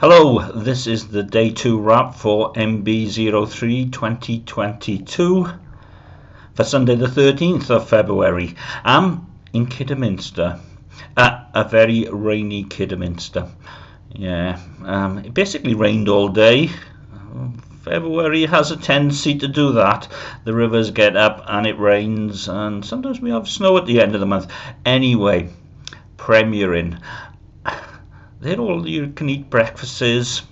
Hello, this is the day 2 wrap for MB03 2022 for Sunday the 13th of February. I'm in Kidderminster, a very rainy Kidderminster. Yeah, um, it basically rained all day. February has a tendency to do that. The rivers get up and it rains, and sometimes we have snow at the end of the month. Anyway, premiering. They're all you can eat breakfasts.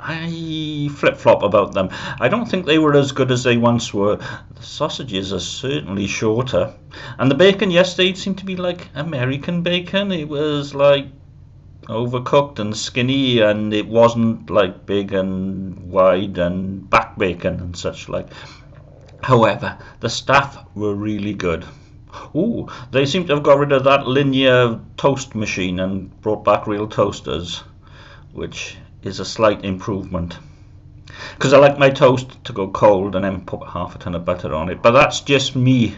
I flip flop about them. I don't think they were as good as they once were. The sausages are certainly shorter. And the bacon yesterday seemed to be like American bacon. It was like overcooked and skinny and it wasn't like big and wide and back bacon and such like. However, the staff were really good. Ooh, they seem to have got rid of that linear toast machine and brought back real toasters, which is a slight improvement. Because I like my toast to go cold and then put half a ton of butter on it. But that's just me.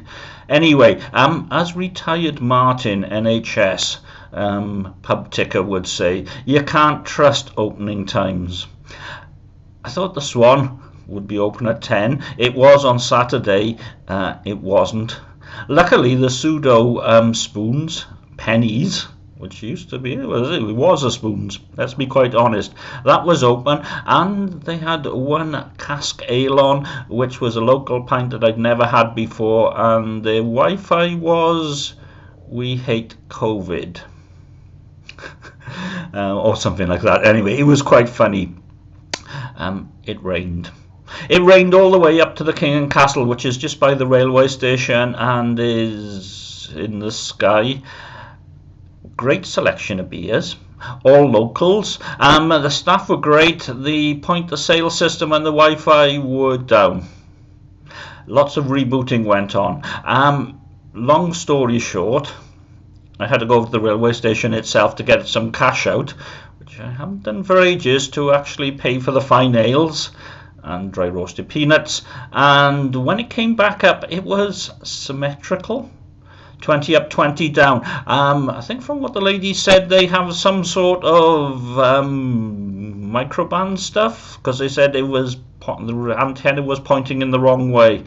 Anyway, um, as retired Martin NHS um, pub ticker would say, you can't trust opening times. I thought the Swan would be open at 10. It was on Saturday. Uh, it wasn't. Luckily, the pseudo um, spoons, pennies, which used to be, it was a spoons, let's be quite honest, that was open, and they had one cask ale on, which was a local pint that I'd never had before, and the Wi-Fi was, we hate COVID. uh, or something like that. Anyway, it was quite funny. Um, it rained. It rained all the way up to the King and Castle, which is just by the railway station and is in the sky. Great selection of beers, all locals. Um, the staff were great. The point of sale system and the Wi-Fi were down. Lots of rebooting went on. Um, long story short, I had to go over to the railway station itself to get some cash out, which I haven't done for ages, to actually pay for the fine ales and dry roasted peanuts. And when it came back up it was symmetrical. 20 up 20 down. Um, I think from what the lady said they have some sort of um, microband stuff because they said it was the antenna was pointing in the wrong way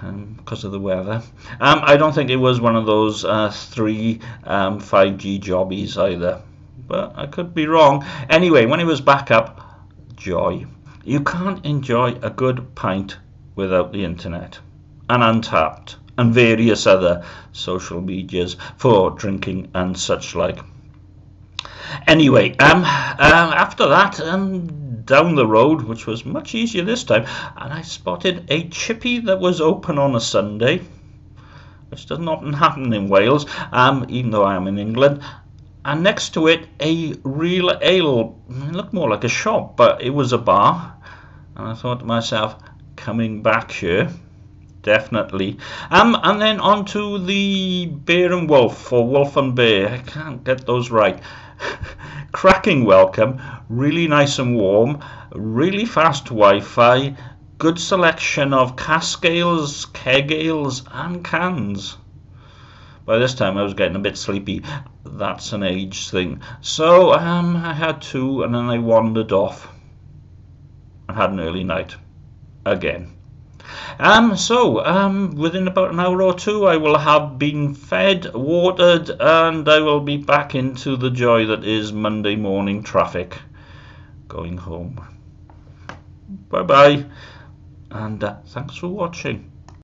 um, because of the weather. Um, I don't think it was one of those uh, three 5G um, jobbies either. But I could be wrong. Anyway when it was back up joy you can't enjoy a good pint without the internet and Untappd and various other social medias for drinking and such like. Anyway, um, uh, after that, um, down the road, which was much easier this time, and I spotted a chippy that was open on a Sunday, which doesn't often happen in Wales, um, even though I am in England and next to it a real ale. It looked more like a shop but it was a bar. And I thought to myself coming back here definitely. Um and then on to the bear and wolf or wolf and bear I can't get those right. Cracking welcome really nice and warm really fast Wi-Fi good selection of cask ales keg ales and cans by this time I was getting a bit sleepy. That's an age thing. So um, I had two and then I wandered off and had an early night again. Um, so, um, within about an hour or two, I will have been fed, watered, and I will be back into the joy that is Monday morning traffic going home. Bye bye, and uh, thanks for watching.